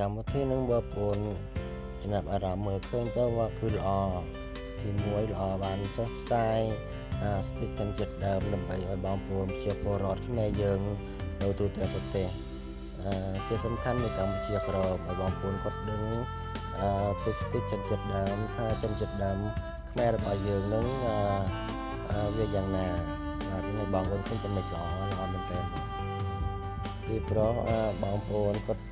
កម្មវិធីនឹងបើប្អូនចំណាប់អារម្មណ៍មើលឃើញទៅว่าគឺល្អទី1ល្អបានចុះផ្សាយស្ទីកចិត្តដើមដើម្បីឲ្យបងប្អូនជាពលរដ្ឋខ្មែរយើងនៅទូទាំងប្រទេសជាសំខាន់នៅកម្ពុជាក្រមឲ្យបងប្អូនគាត់ដឹងពីស្ទីកចិត្តដើមថាចិត្តចិត្តដើមខ្មែររបស់យើងនឹងវាយ៉ាងណាបាទនេះបងប្អូនឃើញចំណុចល្អល្អមែនទែន ពីព្រោះបងប្អូនគាត់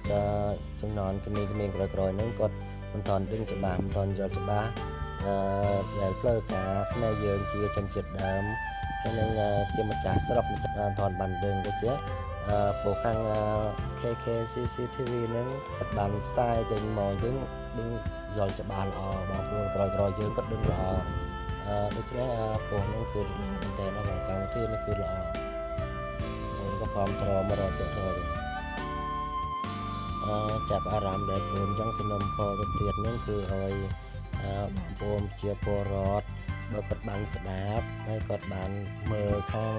ចំណន់ក្មេងៗក្រោយៗហ្នឹងគាត់មិនតាន់ដឹងច្បាស់មិនតាន់យល់ច្បាស់អឺដែលផ្លូវការខ្មែរយើងជាជនជាតិដើមហើយនឹងជាម្ចាស់ស្រុកម្ចាស់តាន់បានដឹងដូចជាអឺពួកខាង KK CCTV ហ្នឹងគាត់បានផ្សាយចេញមកយើងដឹងយល់ច្បាស់ល្អបងប្អូនក្រោយៗយើងគាត់ដឹងល្អអឺដូច្នេះពោះហ្នឹងគឺល្អមែនតើណាកម្មវិធីនេះគឺល្អខ្ញុំក៏ គ្រប់ត្រមករត់ទៅអឺចាប់អារម្មណ៍ដែលព្រមចង់សំណុំពរទៅទៀតហ្នឹងគឺឲ្យបងប្អូនជាពលរដ្ឋបើគាត់បានស្ដាប់ហើយគាត់បានមើលខាង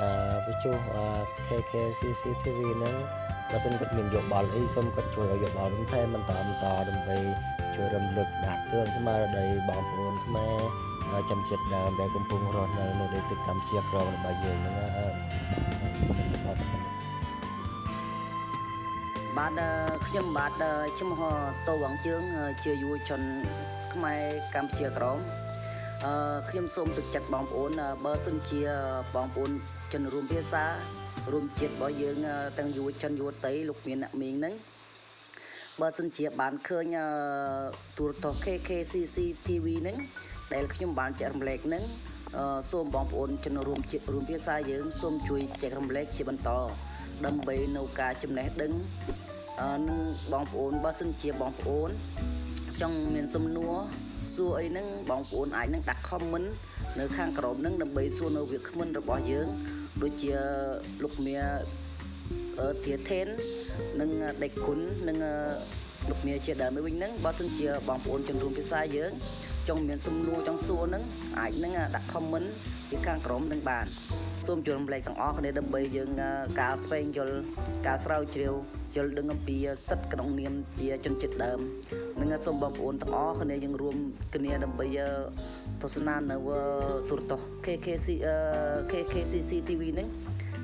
អឺវិទ្យុ KK CCTV ហ្នឹងបើសិនគាត់មានយោបល់អីសូមគាត់ជួយឲ្យយោបល់បន្ថែមបន្តបន្តដើម្បីជួយរំលឹកដាស់តឿនស្មារតីបងប្អូនខ្មែរចំចិត្តដើមដែលកំពុងរស់នៅនៅដីទឹកកម្ពុជាក្រមរបស់យើងហ្នឹង បាទខ្ញុំបាទឈ្មោះតូវងជើងជាយុវជនខ្មែរកម្ពុជាក្រមអឺខ្ញុំសូមទឹកចិត្តបងប្អូនបើសិនជាបងប្អូនជនរួមភាសារួមជាតិរបស់យើងទាំងយុវជនយុវតីលោកមានអ្នកមីងហ្នឹងបើសិនជាបានឃើញទូរទស្សន៍ KKCC TV ហ្នឹងដែលខ្ញុំបានចែករំលែកហ្នឹង សូមបងប្អូនជនរួមជាតិរួមភាសាយើងសូមជួយចែករំលែកជាបន្ត ដើម្បីនៅការចំណេះដឹងនឹងបងប្អូនបើសិនជាបងប្អូន ចង់មានសំណួរសួរអីហ្នឹងបងប្អូនអាចនឹងដាក់ comment នៅខាងក្រោមហ្នឹងដើម្បីសួរនៅវាគ្មិនរបស់យើងដូចជាលោកមៀអឺធាថេននិងដេកគុណនិងលោកមៀជាដើមវិញហ្នឹងបើសិនជាបងប្អូនជនរួមភាសាយើង ចង់មានសំណួរចង់សួរហ្នឹងអាចនឹងដាក់ comment ពីខាងក្រោមនឹងបានសូមជួយរំលែកទាំងអស់គ្នាដើម្បីយើងការស្វែងយល់ការស្រាវជ្រាវយល់ដឹងអំពីសិទ្ធិក្នុងនាមជាជនជាតិដើមនិងសូមបងប្អូនទាំងអស់គ្នាយើងរួមគ្នាដើម្បីទស្សនានៅទូរទស្សន៍ KKC KKCC TV ហ្នឹង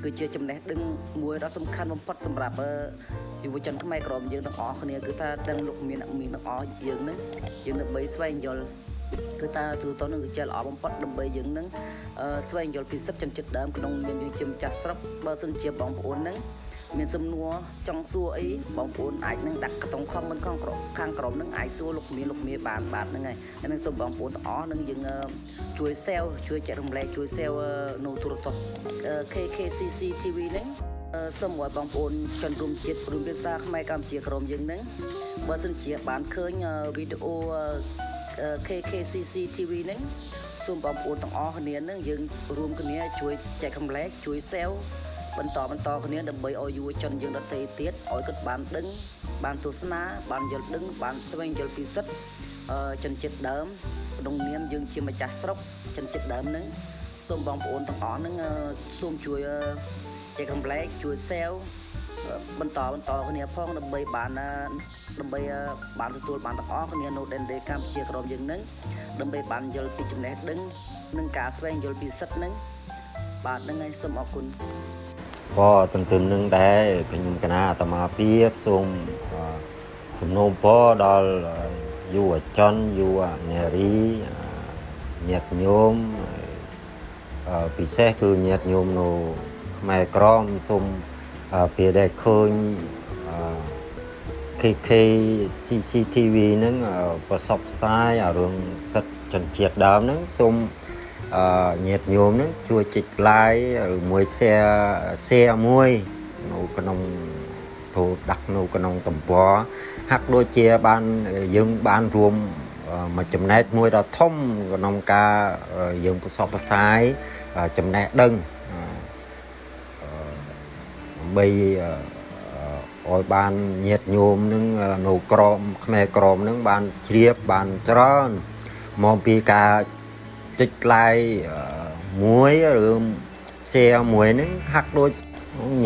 គឺជាចំណេះដឹងមួយដ៏សំខាន់បំផុតសម្រាប់យុវជនខ្មែរក្រមយើងទាំងអស់គ្នាគឺថាទាំងលោកមានអ្នកមានទាំងអស់យើងនឹងយើងដើម្បីស្វែងយល់ គឺតាទូទៅនឹងគឺជាល្អបំផុតដើម្បីយើងនឹងស្វែងយល់ពីសិទ្ធិចិនចិត្តដើមក្នុងនាមយើងជាម្ចាស់ស្រុកបើសិនជាបងប្អូននឹងមានសំណួរចង់សួរអីបងប្អូនអាចនឹងដាក់ក្នុង comment ខាងក្រោមខាងក្រោមនឹងអាចសួរលោកមានលោកមានបានបាទហ្នឹងហើយហើយនឹងសូមបងប្អូនទាំងអស់នឹងយើងជួយ share ជួយចែករំលែកជួយ share នៅទូរទស្សន៍ KKCC TV ហ្នឹងសូមឲ្យបងប្អូនជនរួមជាតិរួមភាសាខ្មែរកម្ពុជាក្រមយើងហ្នឹងបើសិនជាបានឃើញវីដេអូ KKCC TV ហ្នឹងសូមបងប្អូនទាំងអស់គ្នានឹងយើងរួមគ្នាជួយចែករំលែកជួយ share បន្តបន្តគ្នាដើម្បីឲ្យយុវជនយើងដទៃទៀតឲ្យគាត់បានដឹង បានទស្សនាបានយល់ដឹង បានស្វែងយល់ពីសិទ្ធិជនជាតិដើមក្នុងនាមយើងជាម្ចាស់ស្រុកជនជាតិដើមនឹងសូមបងប្អូនទាំងអស់នឹងសូមជួយចែករំលែកជួយ share បន្តបន្តគ្នាផងដើម្បីបានដើម្បីបានទទួលបានទាំងអស់គ្នានៅដែនដីកម្ពុជាក្រមយើងនឹងដើម្បីបានយល់ពីចំណេះដឹងនិងការស្វែងយល់ពីសិទ្ធិនឹងបាទហ្នឹងហើយសូមអរគុណក៏ទន្ទឹមនឹងដែរខ្ញុំកណាអាត្មាភាពសូមសំណូមពរដល់យុវជនយុវនារីញាតិញោមពិសេសគឺញាតិញោមនៅខ្មែរក្រមសូម ពេលដែលឃើញ KK CCTV ហ្នឹងប្រសពផ្សាយអារឿងសិទ្ធជនជាតិដើមហ្នឹងសូមអឺញាតញោមហ្នឹងជួយចុច like ឬមួយ share share មួយនៅក្នុងទូដាក់នៅក្នុងទំព័រហាក់ដូចជាបានយើងបានរួមមួយចំណែកមួយដ៏ធំក្នុងការយើងប្រសពផ្សាយចំណេះដឹង ដើម្បីឲ្យបានញាតញោមនឹងនៅក្រមខ្មែរក្រមនឹងបានជ្រាបបានច្រើនមកពីការចុច like មួយឬ share មួយហ្នឹងហាក់ដូច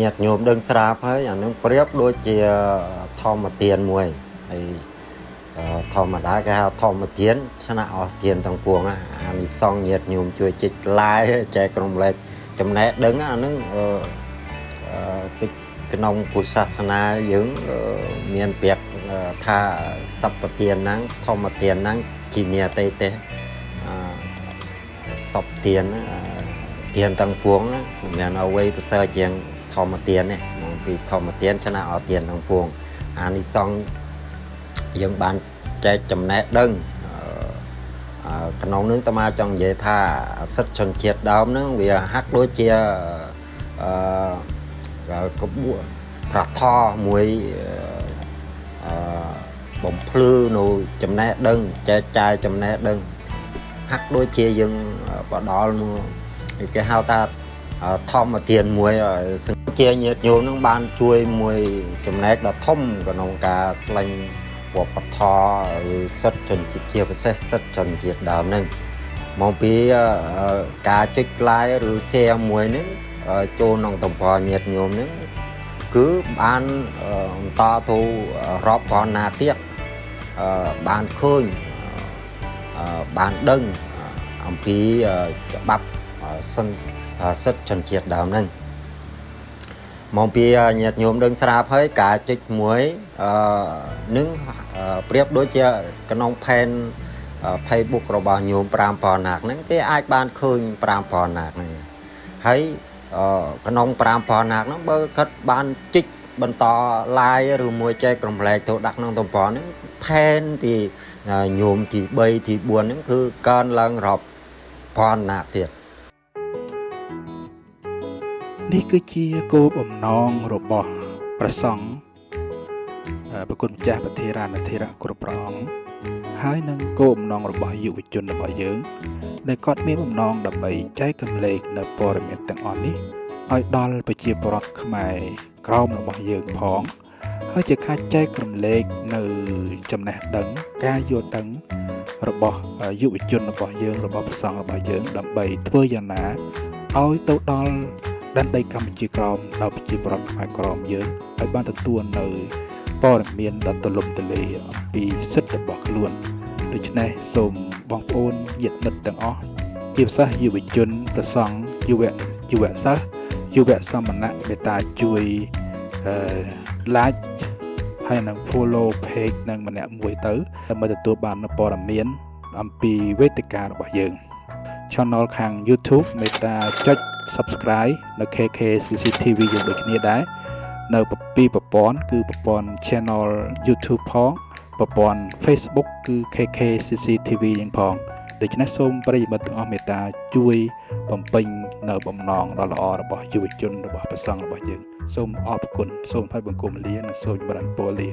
ញាតញោមដឹងស្រាប់ហើយអានឹងប្រៀបដូចជាថម្មទានមួយហើយអឺធម្មតាគេហៅធម្មទានឆ្នះអស់ទានទាំងពួងណាអានិសង្ឃញាតញោមជួយជីកឡាយចែកក្រុមលេខចំណេះដឹងអាហ្នឹង អឺអឺតិចក្នុងពុទ្ធសាសនាយើងអឺមានពាក្យអឺថាសពទានហ្នឹងធម្មទានហ្នឹងជាមានអតីទេអឺសពទានហ្នឹងអឺទានទាំងពួងណាមិនមែនអ្វីប្រសើរជាងធម្មទានទេមកពីធម្មទានឆ្នះអស់ទានទាំងពួងអានិសង្ឃយើងបានចែកចំណេះដឹងអឺអឺក្នុងនឹងតើមកចង់និយាយថាសិទ្ធិជនជាតិដើមហ្នឹងវាហាក់ដូចជាអឺ ក្បួនប្រថមួយអឺបំភ្លឺនៅចំណេះដឹងចែកចាយចំណេះដឹងហាក់ដូចជាយើងបដល់មកគេហៅថាធម្មទានមួយសង្ជាញាតិញោមនឹងបានជួយមួយចំណែកដ៏ធំក្នុងការស្លែងវប្បធម៌ឬសិទ្ធិជនជាតិជាពិសេសសិទ្ធិជនជាតិដើមហ្នឹងមកពីការចុច like ឬ share មួយហ្នឹង ចូលក្នុងតំបន់ញាតិញោមហ្នឹងគឺបានបន្តទៅរាប់ពាន់ណាទៀតបានឃើញបានដឹងអំពីច្បាប់សិនសិទ្ធិជនជាតិដើមហ្នឹងមកពីញាតិញោមដឹងស្រាប់ហើយការចុចមួយអឺនឹងប្រៀបដូចជាក្នុងផែន Facebook របស់ញោម5000ណាកហ្នឹងគេអាចបានឃើញ5000ណាកហ្នឹងហើយ ក្នុង5000ណាកហ្នឹងបើគាត់បានជីកបន្ត live ឬមួយចែកក្រុមលែកទៅដាក់ក្នុងតំបន់ហ្នឹងផែនទីញោមទី3ទី4ហ្នឹងគឺកើនឡើងរាប់ពាន់ណាកទៀតនេះគឺជាគោលបំណងរបស់ព្រះសង្ឃប្រគុណម្ចាស់ប្រធារានធិរៈគ្រប់ព្រះអង្គហើយនឹងគោលបំណងរបស់យុវជនរបស់យើង ដែលគាត់មានបំណងដើម្បីចែកកម្លែកនៅព័ត៌មានទាំងអស់នេះឲ្យដល់ប្រជាពលរដ្ឋខ្មែរក្រមរបស់យើងផងហើយជាការចែកកម្លែកនៅចំណេះដឹងការយល់ដឹងរបស់យុវជនរបស់យើងរបស់ព្រះសង្ឃរបស់យើងដើម្បីធ្វើយ៉ាងណាឲ្យទៅដល់ដែនដីកម្ពុជាក្រមដល់ប្រជាពលរដ្ឋខ្មែរក្រមយើងឲ្យបានទទួលនៅព័ត៌មានដ៏ទូលំទូលាយអំពីសិទ្ធិរបស់ខ្លួន ដូច្នេះសូមបងប្អូនញាតិមិត្តទាំងអស់ជាពិសេសយុវជនប្រសង់យុវយុវសិស្សយុវសមណៈមេត្តាជួយអឺ like ហើយនឹង follow page នឹងម្នាក់មួយទៅដើម្បីទទួលបាននូវព័ត៌មានអំពីវេទិការបស់យើង channel ខាង YouTube មេត្តាចុច subscribe នៅ KK CCTV យើងដូចគ្នាដែរនៅពីប្រព័ន្ធគឺប្រព័ន្ធ channel YouTube ផង ប្រព័ន្ធ Facebook គឺ KK CCTV យើងផងដូច្នេះសូមប្រិយមិត្តទាំងអស់មេត្តាជួយបំពេញនៅបំណងដ៏ល្អរបស់យុវជនរបស់ព្រះសង្ឃរបស់យើង សូមអរគុណសូមឲ្យបង្គំលានិងសូមបរិញ្ញពរលា